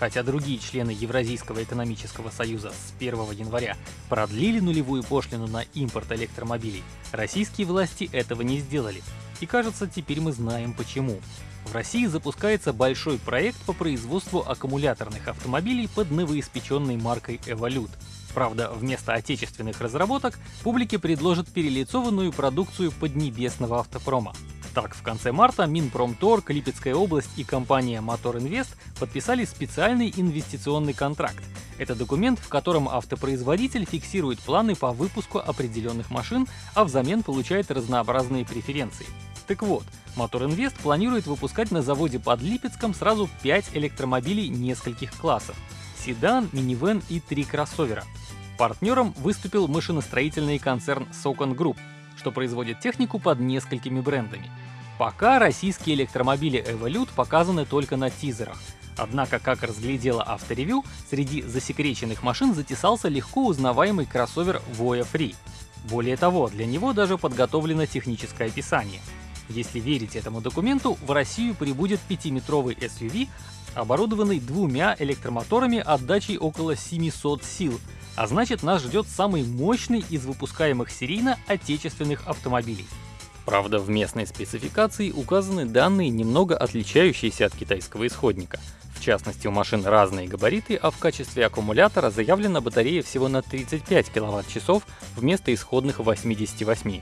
Хотя другие члены Евразийского экономического союза с 1 января продлили нулевую пошлину на импорт электромобилей, российские власти этого не сделали. И кажется, теперь мы знаем почему. В России запускается большой проект по производству аккумуляторных автомобилей под новоиспеченной маркой Evolute. Правда, вместо отечественных разработок публике предложат перелицованную продукцию поднебесного автопрома. Так, в конце марта Минпромторг, Липецкая область и компания Мотор Инвест подписали специальный инвестиционный контракт. Это документ, в котором автопроизводитель фиксирует планы по выпуску определенных машин, а взамен получает разнообразные преференции. Так вот, Мотор Инвест планирует выпускать на заводе под Липецком сразу 5 электромобилей нескольких классов — седан, минивэн и три кроссовера. Партнером выступил машиностроительный концерн Socon Group, что производит технику под несколькими брендами. Пока российские электромобили Evolute показаны только на тизерах, Однако, как разглядела авторевью, среди засекреченных машин затесался легко узнаваемый кроссовер Voya Free. Более того, для него даже подготовлено техническое описание — если верить этому документу, в Россию прибудет 5-метровый SUV, оборудованный двумя электромоторами отдачей около 700 сил, а значит нас ждет самый мощный из выпускаемых серийно отечественных автомобилей. Правда, в местной спецификации указаны данные, немного отличающиеся от китайского исходника. В частности, у машин разные габариты, а в качестве аккумулятора заявлена батарея всего на 35 кВт-часов вместо исходных 88.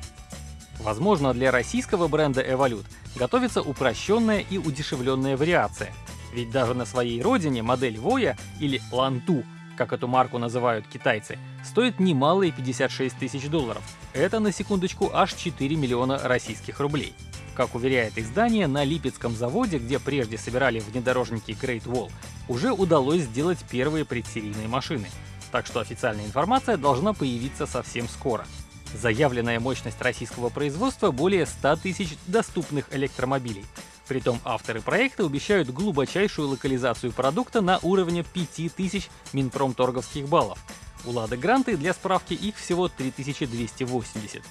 Возможно, для российского бренда Evolute готовится упрощенная и удешевленная вариация. Ведь даже на своей родине модель Voya или Lantu, как эту марку называют китайцы, стоит немалые 56 тысяч долларов. Это, на секундочку, аж 4 миллиона российских рублей. Как уверяет издание, на Липецком заводе, где прежде собирали внедорожники Great Wall, уже удалось сделать первые предсерийные машины. Так что официальная информация должна появиться совсем скоро. Заявленная мощность российского производства более 100 тысяч доступных электромобилей. Притом авторы проекта обещают глубочайшую локализацию продукта на уровне 5000 Минпромторговских баллов. У Лады Гранты для справки их всего 3280.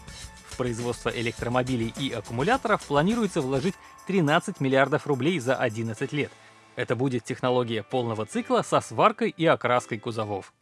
В производство электромобилей и аккумуляторов планируется вложить 13 миллиардов рублей за 11 лет. Это будет технология полного цикла со сваркой и окраской кузовов.